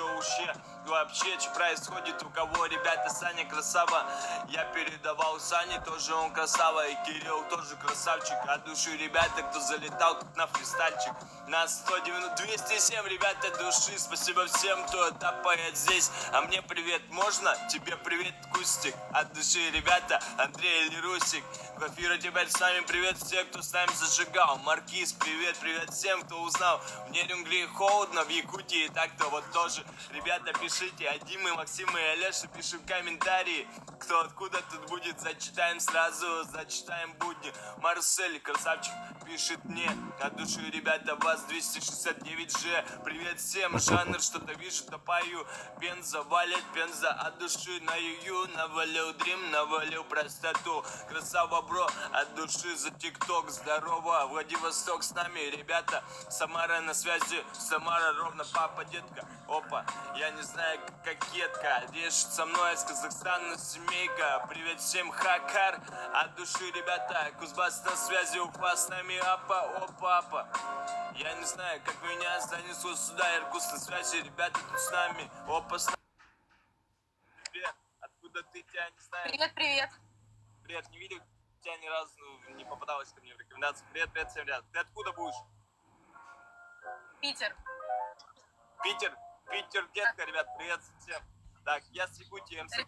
что вообще, вообще, что происходит, у кого, ребята, Саня красава, я передавал Сане, тоже он красава, и Кирилл тоже красавчик, от души, ребята, кто залетал тут на фристальчик, на 190, 207, ребята, души, спасибо всем, кто тапает здесь, а мне привет можно, тебе привет, Кустик, от души, ребята, Андрей или Русик, Глафира, теперь с нами привет всем, кто с нами зажигал, Маркиз, привет, привет всем, кто узнал, в Нерюнгли холодно, в Якутии так-то вот тоже, ребята, пишите, а Дима, Максим и Олеша, пишем комментарии, кто откуда тут будет, зачитаем сразу, зачитаем будни, Марсель, красавчик, пишет мне, от души, ребята, вас 269G, привет всем, жанр, что-то вижу, то пою, Пенза, валит, Пенза, от души. На юю, навалил дрим, навалил простоту, красава, бро, от души. За тикток, здорово, Владивосток с нами, ребята, Самара на связи, Самара ровно папа, детка, опа, я не знаю, кокетка, решит со мной из Казахстана семейка, привет всем, хакар, от души, ребята, Кузбасс на связи, Уфа с нами, апа, опа, апа, я не знаю, как меня занесло сюда, Иркутск на связи, ребята тут с нами, опа, с нами. Привет, откуда ты, тебя не знаю, Привет, привет. привет, не видел тебя ни разу, не попадалась ко мне в рекомендации, привет, привет всем, ребят, ты откуда будешь? Питер. Питер, Питер, детка, ребят, привет всем. Так, я с Якутии, МСК.